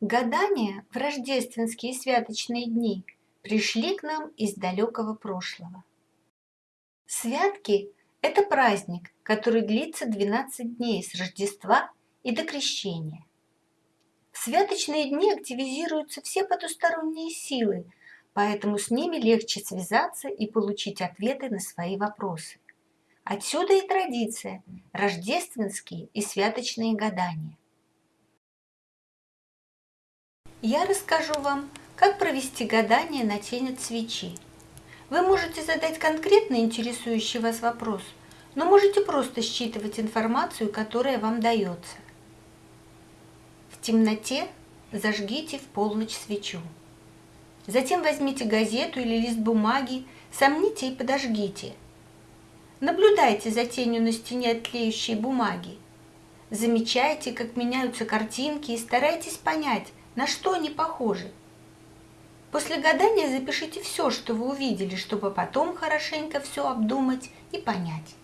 Гадания в рождественские святочные дни пришли к нам из далекого прошлого. Святки – это праздник, который длится 12 дней с Рождества и до Крещения. В святочные дни активизируются все потусторонние силы, поэтому с ними легче связаться и получить ответы на свои вопросы. Отсюда и традиция – рождественские и святочные гадания. Я расскажу вам, как провести гадание на тень от свечи. Вы можете задать конкретно интересующий вас вопрос, но можете просто считывать информацию, которая вам дается. В темноте зажгите в полночь свечу. Затем возьмите газету или лист бумаги, сомните и подожгите. Наблюдайте за тенью на стене от тлеющей бумаги. Замечайте, как меняются картинки и старайтесь понять, на что они похожи. После гадания запишите все, что вы увидели, чтобы потом хорошенько все обдумать и понять.